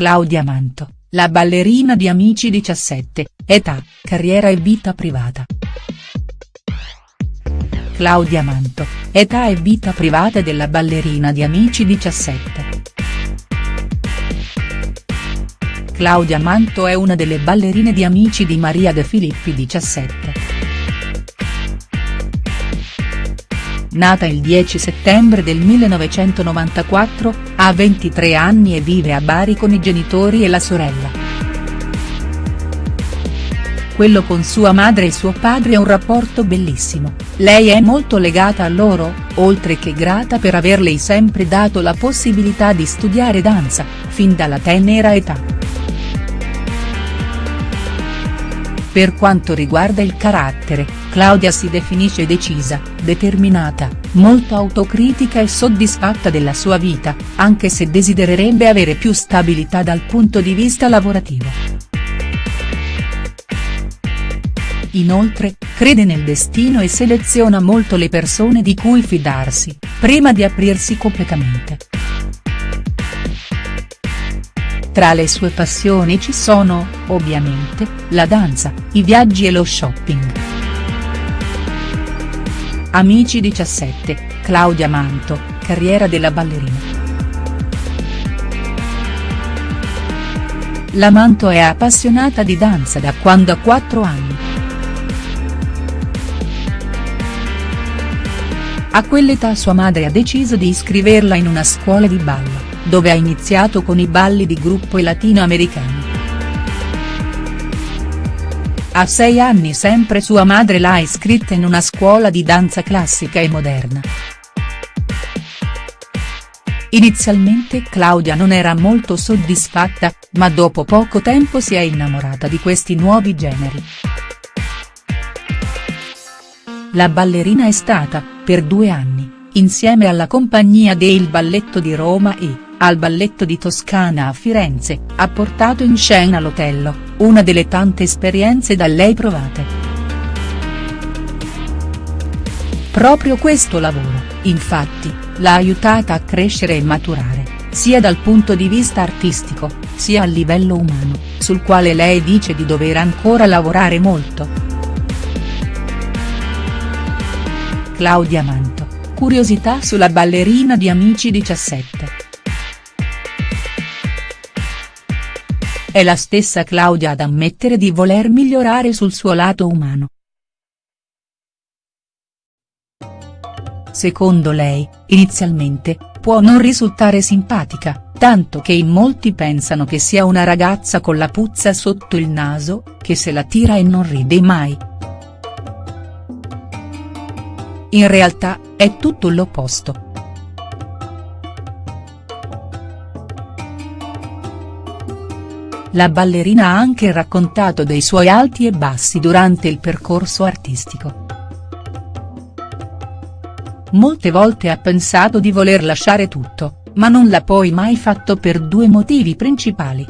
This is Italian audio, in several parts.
Claudia Manto, la ballerina di Amici 17, età, carriera e vita privata. Claudia Manto, età e vita privata della ballerina di Amici 17. Claudia Manto è una delle ballerine di Amici di Maria De Filippi 17. Nata il 10 settembre del 1994, ha 23 anni e vive a Bari con i genitori e la sorella. Quello con sua madre e suo padre è un rapporto bellissimo, lei è molto legata a loro, oltre che grata per averle sempre dato la possibilità di studiare danza, fin dalla tenera età. Per quanto riguarda il carattere, Claudia si definisce decisa, determinata, molto autocritica e soddisfatta della sua vita, anche se desidererebbe avere più stabilità dal punto di vista lavorativo. Inoltre, crede nel destino e seleziona molto le persone di cui fidarsi, prima di aprirsi completamente. Tra le sue passioni ci sono, ovviamente, la danza, i viaggi e lo shopping. Amici 17, Claudia Manto, carriera della ballerina. La Manto è appassionata di danza da quando ha 4 anni. A quell'età sua madre ha deciso di iscriverla in una scuola di ballo dove ha iniziato con i balli di gruppo e latinoamericani. A sei anni sempre sua madre l'ha iscritta in una scuola di danza classica e moderna. Inizialmente Claudia non era molto soddisfatta, ma dopo poco tempo si è innamorata di questi nuovi generi. La ballerina è stata, per due anni, insieme alla compagnia del Balletto di Roma e, al Balletto di Toscana a Firenze, ha portato in scena l'Otello, una delle tante esperienze da lei provate. Proprio questo lavoro, infatti, l'ha aiutata a crescere e maturare, sia dal punto di vista artistico, sia a livello umano, sul quale lei dice di dover ancora lavorare molto. Claudia Manto, curiosità sulla ballerina di Amici 17. È la stessa Claudia ad ammettere di voler migliorare sul suo lato umano. Secondo lei, inizialmente, può non risultare simpatica, tanto che in molti pensano che sia una ragazza con la puzza sotto il naso, che se la tira e non ride mai. In realtà, è tutto l'opposto. La ballerina ha anche raccontato dei suoi alti e bassi durante il percorso artistico. Molte volte ha pensato di voler lasciare tutto, ma non l'ha poi mai fatto per due motivi principali.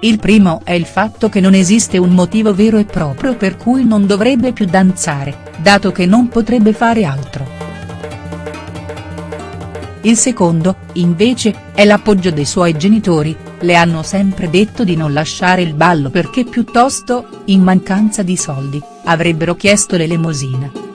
Il primo è il fatto che non esiste un motivo vero e proprio per cui non dovrebbe più danzare, dato che non potrebbe fare altro. Il secondo, invece, è l'appoggio dei suoi genitori, le hanno sempre detto di non lasciare il ballo perché piuttosto, in mancanza di soldi, avrebbero chiesto l'elemosina.